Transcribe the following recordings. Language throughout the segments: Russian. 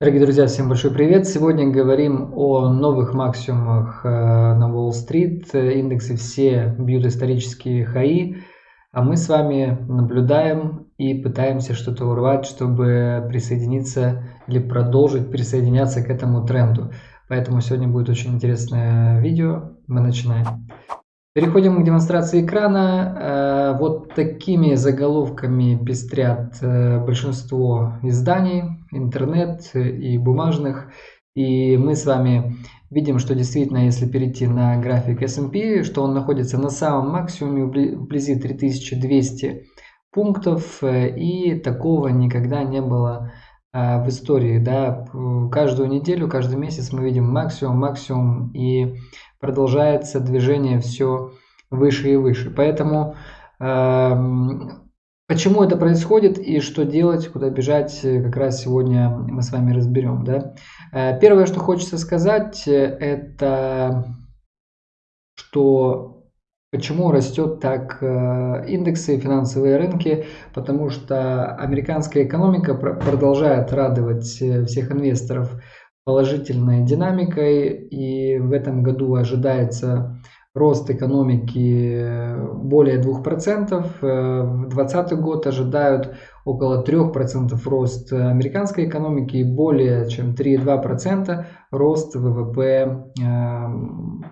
Дорогие друзья, всем большой привет! Сегодня говорим о новых максимумах э, на Уолл-стрит. Индексы все бьют исторические хаи, а мы с вами наблюдаем и пытаемся что-то урвать, чтобы присоединиться или продолжить присоединяться к этому тренду. Поэтому сегодня будет очень интересное видео. Мы начинаем. Переходим к демонстрации экрана. Э, вот такими заголовками пестрят э, большинство изданий, интернет и бумажных. И мы с вами видим, что действительно, если перейти на график S&P, что он находится на самом максимуме вблизи 3200 пунктов. Э, и такого никогда не было в истории. Да? Каждую неделю, каждый месяц мы видим максимум, максимум. И продолжается движение все выше и выше. Поэтому э, почему это происходит и что делать, куда бежать, как раз сегодня мы с вами разберем. Да? Э, первое, что хочется сказать, это что Почему растет так э, индексы, финансовые рынки? Потому что американская экономика продолжает радовать э, всех инвесторов положительной динамикой, и в этом году ожидается рост экономики более 2%, э, в 2020 год ожидают около 3% рост американской экономики и более чем 3,2% рост ВВП э,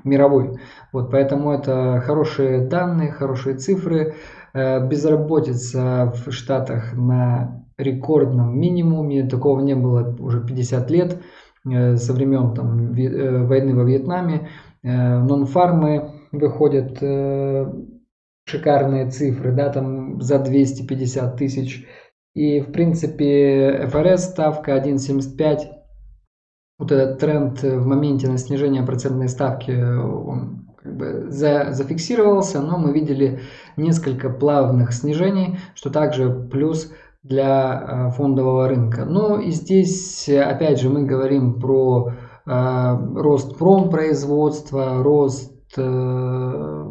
мировой. Вот, поэтому это хорошие данные, хорошие цифры. Э, безработица в Штатах на рекордном минимуме, такого не было уже 50 лет. Э, со времен там, э, войны во Вьетнаме. Нон-фармы выходят шикарные цифры, да, там за 250 тысяч. И, в принципе, ФРС ставка 1,75. Вот этот тренд в моменте на снижение процентной ставки, он как бы за, зафиксировался, но мы видели несколько плавных снижений, что также плюс для фондового рынка. Ну и здесь, опять же, мы говорим про рост промпроизводства, рост э,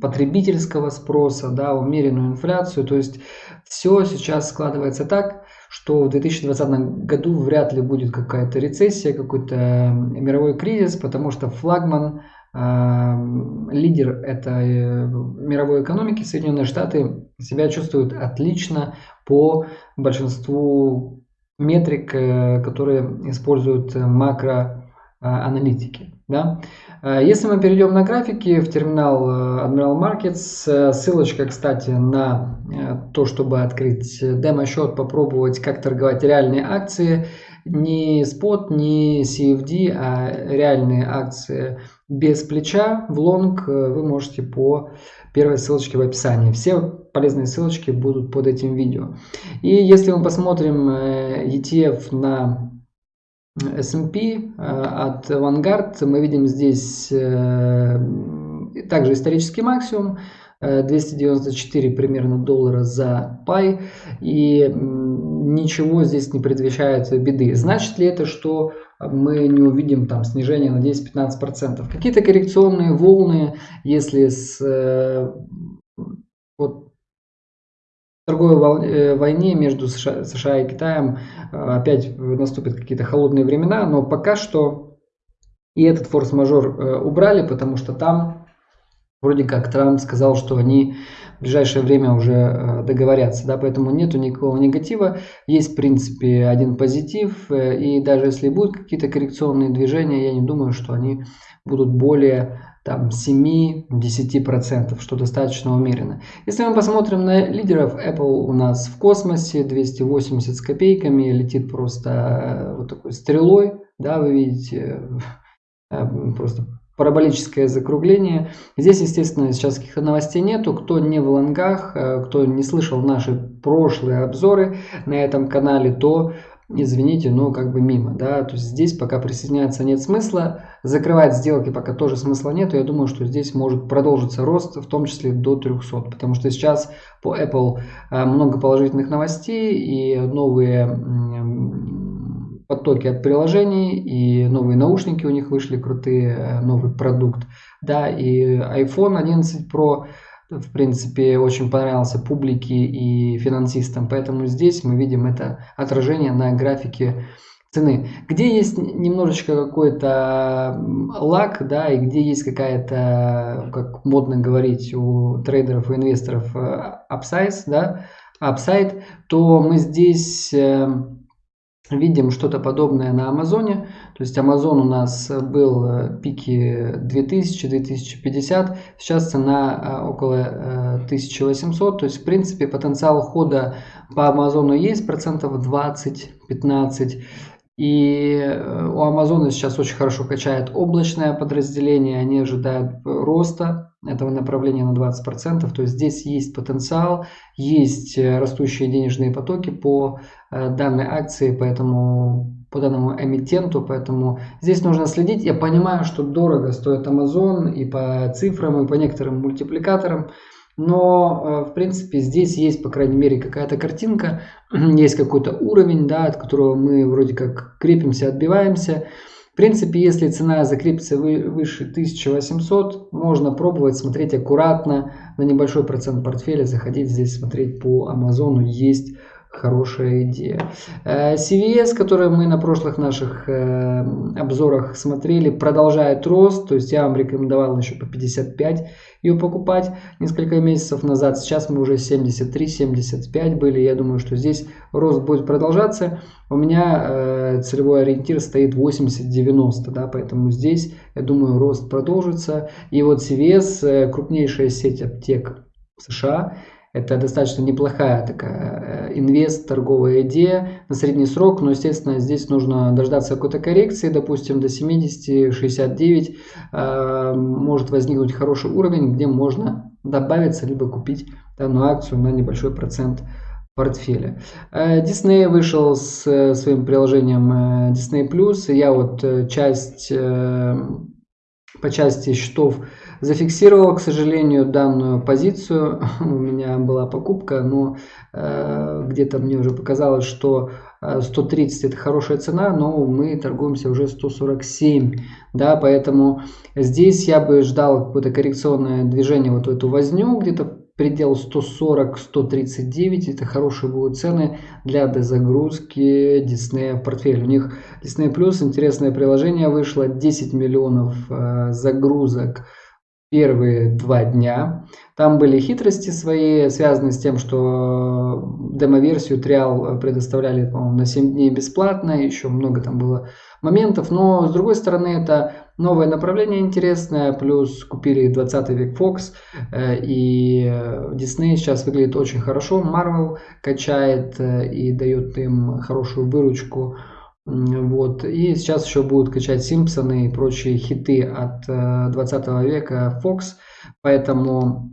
потребительского спроса, да, умеренную инфляцию. То есть все сейчас складывается так, что в 2020 году вряд ли будет какая-то рецессия, какой-то мировой кризис, потому что флагман лидер этой мировой экономики, Соединенные Штаты, себя чувствуют отлично по большинству метрик, э, которые используют макроаналитики. Да? Э, если мы перейдем на графики в терминал э, Admiral Markets, ссылочка, кстати, на то, чтобы открыть демо-счет, попробовать, как торговать реальные акции, не спот, не CFD, а реальные акции без плеча в лонг э, вы можете по первой ссылочке в описании. Все полезные ссылочки будут под этим видео. И если мы посмотрим э, ETF на S&P э, от Vanguard, мы видим здесь также исторический максимум. 294 примерно доллара за пай. И ничего здесь не предвещает беды. Значит ли это, что мы не увидим там снижение на 10-15%? Какие-то коррекционные волны, если с э, вот, торговой э, войне между США, США и Китаем э, опять наступят какие-то холодные времена, но пока что и этот форс-мажор убрали, потому что там Вроде как Трамп сказал, что они в ближайшее время уже э, договорятся, да, поэтому нету никакого негатива, есть в принципе один позитив, э, и даже если будут какие-то коррекционные движения, я не думаю, что они будут более там 7-10%, что достаточно умеренно. Если мы посмотрим на лидеров, Apple у нас в космосе 280 с копейками, летит просто э, вот такой стрелой, да, вы видите, просто параболическое закругление. Здесь, естественно, сейчас каких-то новостей нету. Кто не в лонгах, э, кто не слышал наши прошлые обзоры на этом канале, то извините, но как бы мимо, да, то есть здесь пока присоединяться нет смысла, закрывать сделки пока тоже смысла нет, я думаю, что здесь может продолжиться рост, в том числе до 300, потому что сейчас по Apple э, много положительных новостей и новые потоки от приложений, и новые наушники у них вышли крутые, э, новый продукт. Да, и iPhone 11 Pro, в принципе, очень понравился публике и финансистам. Поэтому здесь мы видим это отражение на графике цены. Где есть немножечко какой-то лак, да, и где есть какая-то, как модно говорить у трейдеров и инвесторов, апсайз, да, апсайд, то мы здесь э, видим что-то подобное на Амазоне. То есть Амазон у нас был э, пики 2000-2050, сейчас цена э, около 1800. То есть в принципе потенциал хода по Амазону есть процентов 20-15. И э, у Амазона сейчас очень хорошо качает облачное подразделение, они ожидают роста этого направления на 20%, то есть здесь есть потенциал, есть э, растущие денежные потоки по э, данной акции, поэтому по данному эмитенту, поэтому здесь нужно следить. Я понимаю, что дорого стоит Amazon и по цифрам, и по некоторым мультипликаторам, но, э, в принципе, здесь есть, по крайней мере, какая-то картинка, есть какой-то уровень, да, от которого мы вроде как крепимся, отбиваемся. В принципе, если цена закрепится выше 1800, можно пробовать смотреть аккуратно, на небольшой процент портфеля заходить здесь, смотреть по Амазону, есть хорошая идея. Э, CVS, который мы на прошлых наших э, обзорах смотрели, продолжает рост. То есть я вам рекомендовал еще по 55 ее покупать несколько месяцев назад. Сейчас мы уже 73-75 были. Я думаю, что здесь рост будет продолжаться. У меня э, целевой ориентир стоит 80-90, да, поэтому здесь, я думаю, рост продолжится. И вот CVS, крупнейшая сеть аптек США, это достаточно неплохая такая э, инвест, торговая идея на средний срок, но, естественно, здесь нужно дождаться какой-то коррекции, допустим, до 70-69 э, может возникнуть хороший уровень, где можно добавиться, либо купить данную акцию на небольшой процент портфеля. Disney э, вышел с своим приложением Disney+. Я вот часть, по части счетов Зафиксировал, к сожалению, данную позицию. У меня была покупка, но э, где-то мне уже показалось, что 130 э, это хорошая цена, но мы торгуемся уже 147. Да, поэтому здесь я бы ждал какое-то коррекционное движение, вот эту возню где-то предел 140-139 это хорошие будут цены для дозагрузки Disney в портфель. У них Disney Plus интересное приложение вышло, 10 миллионов э, загрузок первые два дня. Там были хитрости свои, связанные с тем, что демо-версию триал предоставляли, на 7 дней бесплатно, еще много там было моментов, но с другой стороны это новое направление интересное, плюс купили 20 век Fox, э, и Disney сейчас выглядит очень хорошо, Marvel качает э, и дает им хорошую выручку, вот. И сейчас еще будут качать Симпсоны и прочие хиты от 20 э, века Fox. Поэтому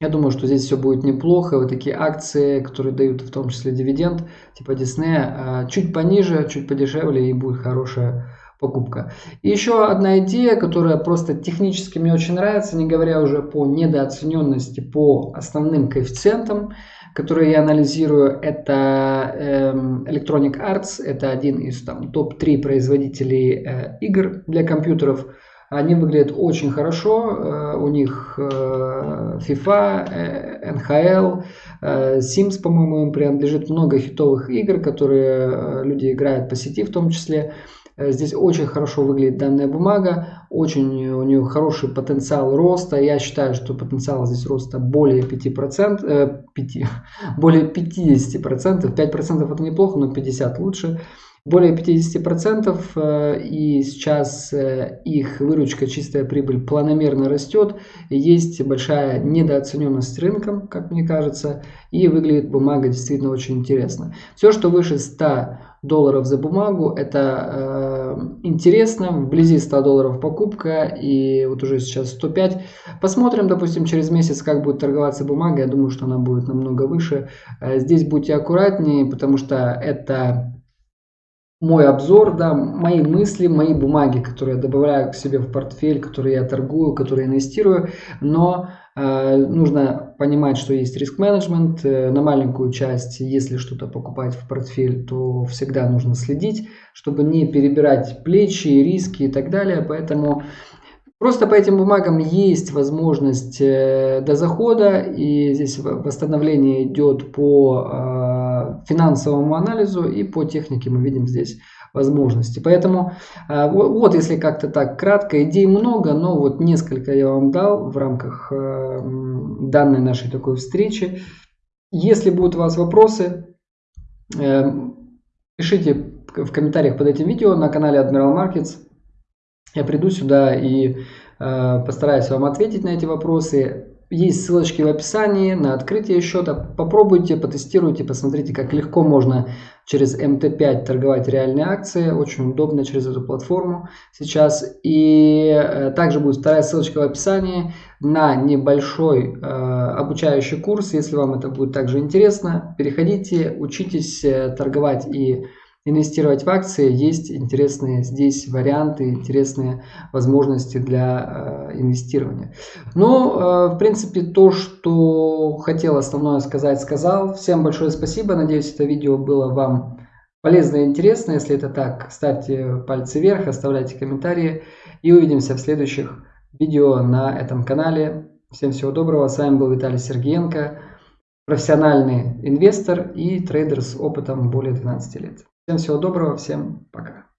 я думаю, что здесь все будет неплохо. Вот такие акции, которые дают в том числе дивиденд, типа Disney, э, чуть пониже, чуть подешевле и будет хорошая покупка. И еще одна идея, которая просто технически мне очень нравится, не говоря уже по недооцененности по основным коэффициентам которые я анализирую, это эм, Electronic Arts, это один из там топ-3 производителей э, игр для компьютеров. Они выглядят очень хорошо, э, у них э, FIFA, NHL, Sims, по-моему, им принадлежит много хитовых игр, которые люди играют по сети в том числе. Здесь очень хорошо выглядит данная бумага, очень у нее хороший потенциал роста. Я считаю, что потенциал здесь роста более 5%, э, 5, более 50%. 5% это неплохо, но 50% лучше. Более 50% э, и сейчас э, их выручка, чистая прибыль планомерно растет. Есть большая недооцененность рынком, как мне кажется, и выглядит бумага действительно очень интересно. Все, что выше 100 долларов за бумагу. Это э, интересно. Вблизи 100 долларов покупка. И вот уже сейчас 105. Посмотрим, допустим, через месяц, как будет торговаться бумага. Я думаю, что она будет намного выше. Э, здесь будьте аккуратнее, потому что это мой обзор, да, мои мысли, мои бумаги, которые я добавляю к себе в портфель, которые я торгую, которые инвестирую, но э, нужно понимать, что есть риск-менеджмент, э, на маленькую часть, если что-то покупать в портфель, то всегда нужно следить, чтобы не перебирать плечи, риски и так далее, поэтому Просто по этим бумагам есть возможность э, до захода, и здесь восстановление идет по э, финансовому анализу и по технике мы видим здесь возможности. Поэтому вот если как-то так кратко, идей много, но вот несколько я вам дал в рамках данной нашей такой встречи. Если будут у вас вопросы, пишите в комментариях под этим видео на канале Admiral Markets. Я приду сюда и э, постараюсь вам ответить на эти вопросы. Есть ссылочки в описании на открытие счета. Попробуйте, потестируйте, посмотрите, как легко можно через МТ5 торговать реальные акции. Очень удобно через эту платформу сейчас. И э, также будет вторая ссылочка в описании на небольшой э, обучающий курс. Если вам это будет также интересно, переходите, учитесь э, торговать и инвестировать в акции, есть интересные здесь варианты, интересные возможности для э, инвестирования. Ну, в принципе, то, что хотел основное сказать, сказал. Всем большое спасибо. Надеюсь, это видео было вам полезно и интересно. Если это так, ставьте пальцы вверх, оставляйте комментарии. И увидимся в следующих видео на этом канале. Всем всего доброго. С вами был Виталий Сергеенко, профессиональный инвестор и трейдер с опытом более 12 лет. Всем всего доброго, всем пока.